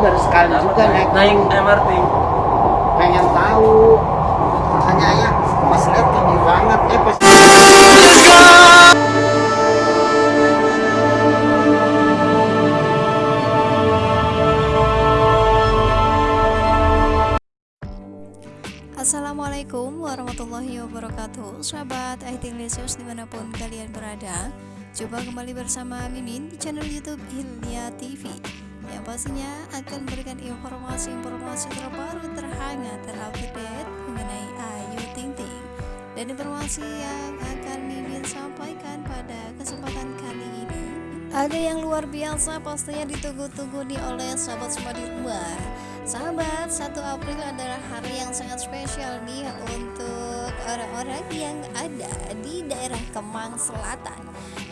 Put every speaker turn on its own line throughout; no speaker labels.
baru sekali juga naik.
Naik MRT
pengen tahu. Makanya ayah pas lihat tinggi banget eh pas
Assalamualaikum warahmatullahi wabarakatuh. Sahabat IT Lesus di mana pun kalian berada Coba kembali bersama Mimin di channel Youtube Hilya TV Yang pastinya akan memberikan informasi-informasi terbaru terhangat terupdate mengenai Ayu Ting Ting Dan informasi yang akan Mimin sampaikan pada kesempatan kali ini. Ada yang luar biasa pastinya ditunggu-tunggu nih oleh sahabat semua di rumah Sahabat, 1 April adalah hari yang sangat spesial nih untuk orang-orang yang ada di daerah Kemang Selatan.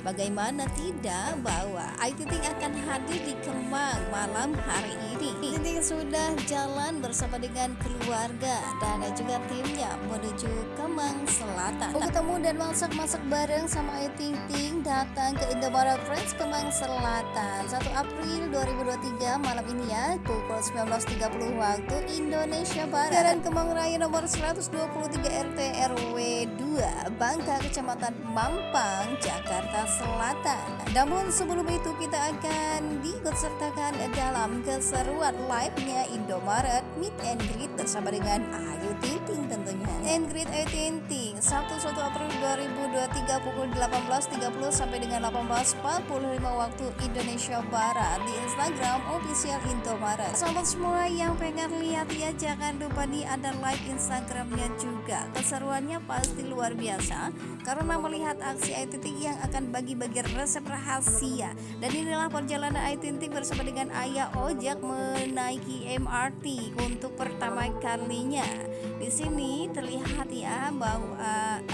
Bagaimana tidak bahwa Ayu Ting akan hadir di Kemang malam hari ini. Ting sudah jalan bersama dengan keluarga dan juga timnya menuju Kemang Selatan. Mau ketemu dan masak-masak bareng sama Ayu Ting Ting datang ke Indomaret Friends Kemang Selatan 1 April 2023 malam ini ya pukul 19.30 waktu Indonesia Barat. Jalan Kemang Raya nomor 123 RT RW 2 Bangka Kecamatan Mampang Jakarta Selatan. Namun sebelum itu kita akan diikutsertakan dalam keseruan live-nya Indomaret Meet and Greet bersama dengan Ayu Ting tentunya. And Greet Ayu Ting Sabtu 1 April 2023 pukul 18.30 sampai dengan 18.45 waktu Indonesia Barat di Instagram official Indomaret. Sahabat semua yang pengen lihat ya jangan lupa ada like Instagramnya juga. Keseruannya pasti luar biasa karena melihat aksi Ayu yang akan bagi-bagi resep rahasia. Dan inilah perjalanan Ayu bersama dengan Ayah Ojek menaiki MRT untuk pertama kalinya. Di sini terlihat ya bahwa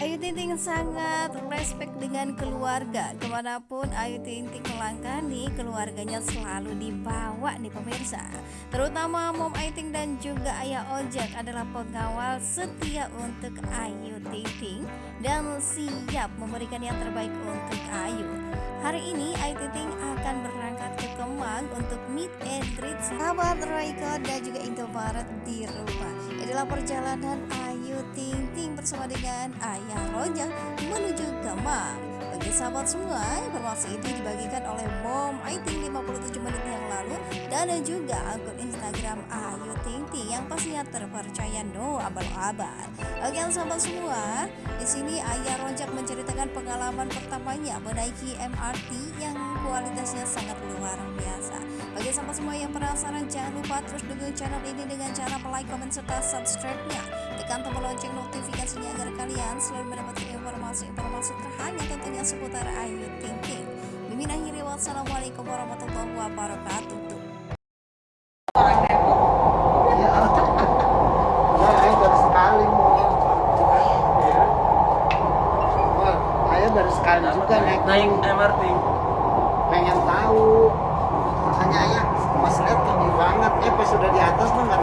Ayu Ting Ting sangat respect dengan keluarga. Ke mana pun Ayu Ting Ting melangkah nih keluarganya selalu dibawa nih pemirsa. Terutama Mom Ayu Ting dan juga Ayah Ojek adalah pengawal setia untuk Ayu Ting Ting dan siap memberikan yang terbaik untuk Ayu Hari ini Ayu Ting Ting akan berangkat ke Kemang untuk meet and greet sahabat Royko dan juga Indomaret di rumah. Inilah perjalanan Ayu Ting Ting bersama dengan Ayah Rojak menuju Kemang. Bagi sahabat semua, informasi ini dibagikan oleh Mom Ting 57 menit yang lalu dan juga akun Instagram Ayu Ting Ting yang pastinya terpercaya no abal-abal. Oke sahabat semua, di sini Ayah Rojak menceritakan pengalaman pertamanya menaiki MRT yang kualitasnya sangat luar biasa. Bagi sahabat semua yang penasaran, jangan lupa terus dukung channel ini dengan cara like, komen, serta subscribe-nya. Tekan tombol lonceng notifikasinya agar kalian selalu mendapatkan informasi-informasi terhangat tentunya seputar Ayu Ting Ting. Mimin akhiri wassalamualaikum warahmatullahi wabarakatuh.
ya nah, ayah baru sekali mau. Wah, ayah baru sekali juga naik.
Naik MRT
pengen tahu. Makanya ayah pas lihat tinggi banget. Eh pas sudah di atas tuh nggak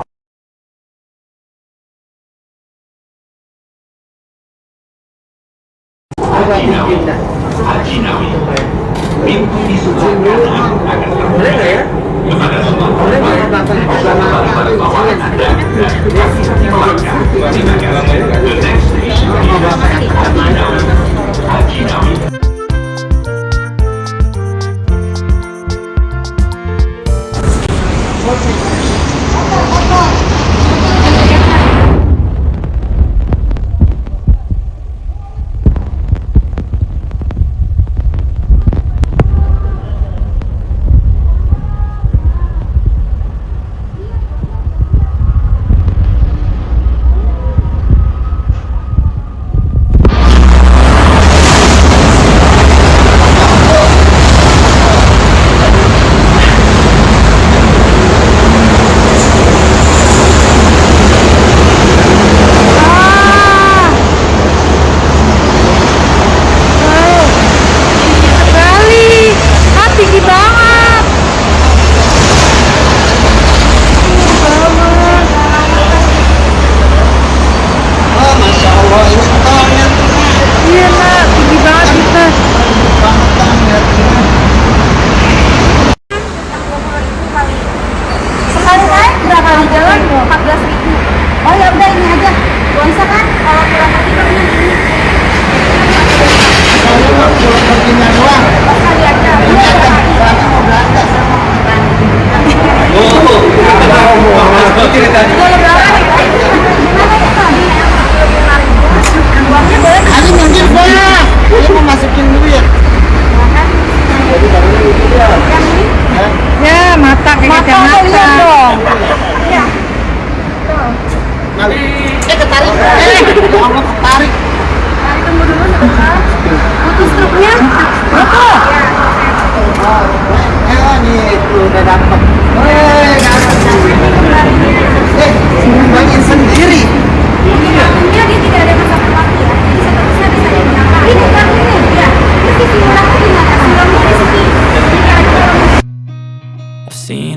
mimpi di negara The Next Station.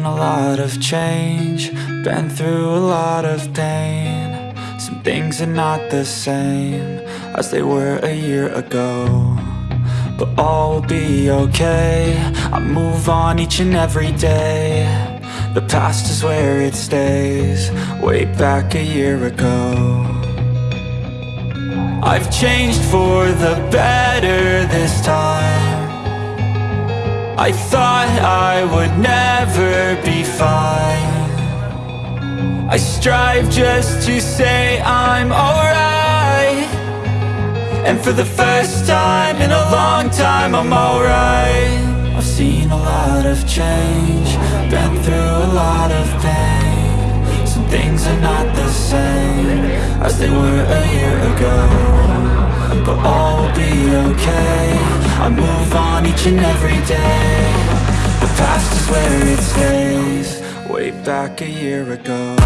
A lot of change, been through a lot of pain. Some things are not the same as they were a year ago. But all will be okay. I move on each and every day. The past is where it stays, way back a year ago. I've changed for the better this time. I thought I would never be fine. I strive just to say I'm alright. And for the first time in a long time, I'm alright. I've seen a lot of change, been through a lot of pain. Some things are not the same as they were a year ago. But all will be okay. I move on each and every day. The past is where it stays, way back a year ago.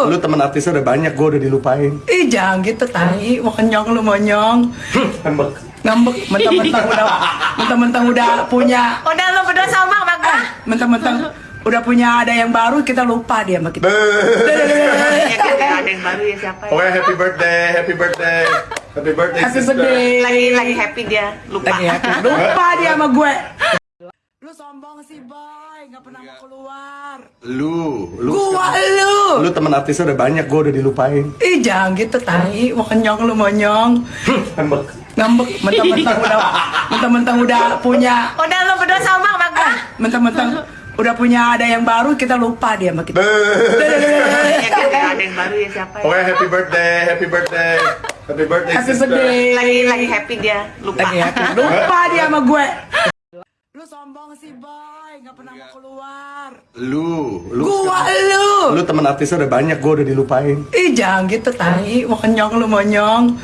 Lu
Lu,
temen artisnya udah banyak, gue udah dilupain
ih jangan gitu tai, mau kenyang lu monyong
Ngambek
Ngambek, mentang-mentang udah mentang-mentang udah punya
Udah lo berdua sama sama gua.
mentang-mentang udah punya ada yang baru kita lupa dia sama kita.
Ada yang baru ya siapa ya?
Oke, happy birthday, happy birthday Happy birthday,
Happy
sister
birthday.
Lagi lagi happy dia lupa.
Lagi happy. Lupa dia sama gue. Lu sombong sih, boy, nggak pernah mau keluar.
Lu, lu
Gua lu.
Lu temen artisnya udah banyak, gue udah dilupain
Ih jangan gitu tai, mau kenyang lu monyong.
Ngambek
Ngambek, mentang-mentang udah mentang-mentang udah punya
Udah lo berdua sama sama gua.
mentang-mentang udah punya ada yang baru kita lupa dia sama kita.
Ada yang baru ya siapa ya?
Oke, happy birthday, happy birthday Happy birthday,
Happy birthday.
Lagi lagi happy dia lupa.
Lagi happy. Lupa dia sama gue. Lu sombong sih, boy, nggak pernah mau keluar.
Lu, lu
Gua lu.
Lu temen artisnya udah banyak, gue udah dilupain
Ih jangan gitu tai, mau kenyang lu monyong.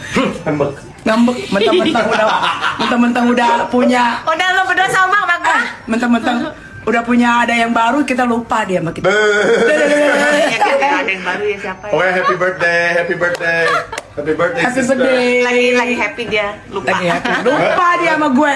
Ngambek
Ngambek, mentang-mentang udah mentang-mentang udah punya
Udah lo berdua sama sama gua.
mentang-mentang udah punya ada yang baru kita lupa dia sama kita.
Ada yang baru ya siapa ya?
Oke, happy birthday, happy birthday Happy birthday,
Happy birthday.
Lagi lagi happy dia lupa.
Lagi happy. Lupa dia sama gue.